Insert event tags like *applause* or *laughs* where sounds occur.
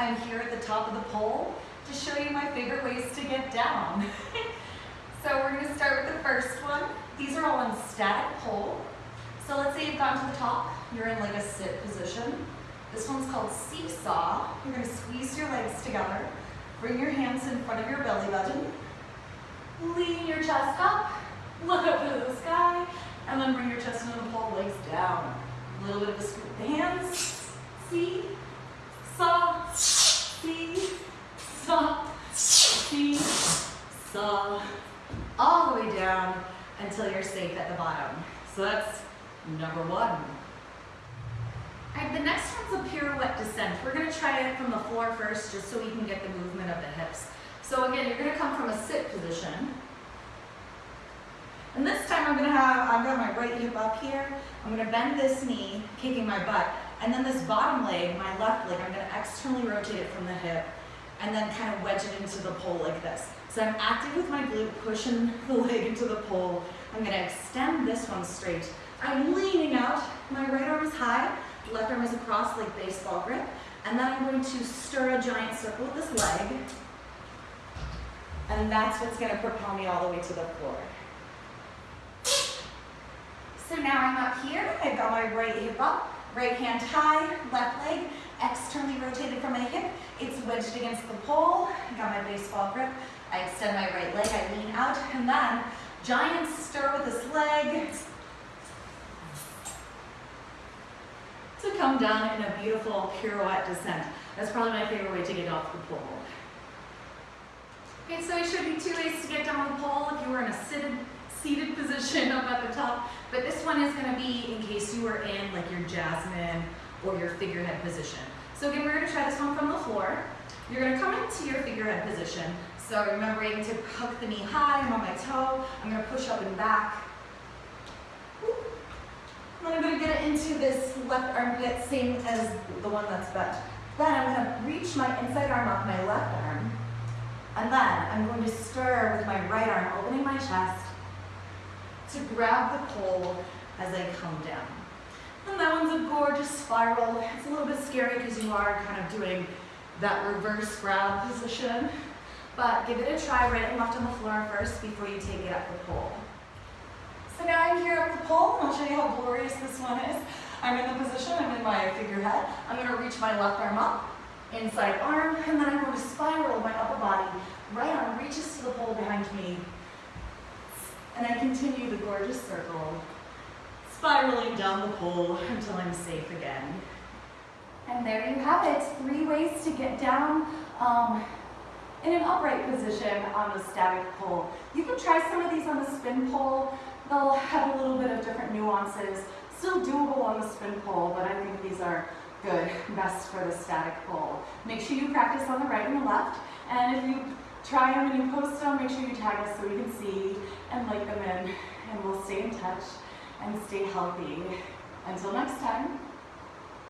I'm here at the top of the pole to show you my favorite ways to get down. *laughs* so we're gonna start with the first one. These are all on static pole. So let's say you've gotten to the top, you're in like a sit position. This one's called seesaw. You're gonna squeeze your legs together, bring your hands in front of your belly button, lean your chest up, look up to the sky, and then bring your chest into the pole, legs down. A little bit of a scoop the hands, see, saw, see, saw, see, saw, all the way down until you're safe at the bottom. So that's number one. All right, the next one's a pirouette descent. We're gonna try it from the floor first just so we can get the movement of the hips. So again, you're gonna come from a sit position. And this time I'm gonna have, I've got my right hip up here. I'm gonna bend this knee, kicking my butt. And then this bottom leg, my left leg, I'm gonna externally rotate it from the hip and then kind of wedge it into the pole like this. So I'm active with my glute, pushing *laughs* the leg into the pole. I'm gonna extend this one straight. I'm leaning out, my right arm is high, left arm is across like baseball grip. And then I'm going to stir a giant circle with this leg. And that's what's gonna propel me all the way to the floor. So now I'm up here, I've got my right hip up, right hand high, left leg externally rotated from my hip. Wedged against the pole, got my baseball grip. I extend my right leg, I lean out, and then giant stir with this leg to come down in a beautiful pirouette descent. That's probably my favorite way to get off the pole. Okay, so I showed you two ways to get down the pole if you were in a seated, seated position up at the top, but this one is gonna be in case you were in like your jasmine or your figurehead position. So again, we're gonna try this one from the floor. You're gonna come into your figurehead position. So remembering to hook the knee high, I'm on my toe. I'm gonna push up and back. Then I'm gonna get it into this left armpit, same as the one that's bent. Then I'm gonna reach my inside arm off my left arm. And then I'm going to stir with my right arm, opening my chest to grab the pole as I come down. And that one's a gorgeous spiral. It's a little bit scary because you are kind of doing that reverse grab position. But give it a try right and left on the floor first before you take it up the pole. So now I'm here up the pole, and I'll show you how glorious this one is. I'm in the position, I'm in my figurehead. I'm gonna reach my left arm up, inside arm, and then I'm going to spiral my upper body. Right arm reaches to the pole behind me. And I continue the gorgeous circle, spiraling down the pole until I'm safe again. And there you have it, three ways to get down um, in an upright position on the static pole. You can try some of these on the spin pole. They'll have a little bit of different nuances. Still doable on the spin pole, but I think these are good, best for the static pole. Make sure you practice on the right and the left, and if you try them and you post them, make sure you tag us so we can see and like them in, and we'll stay in touch and stay healthy. Until next time,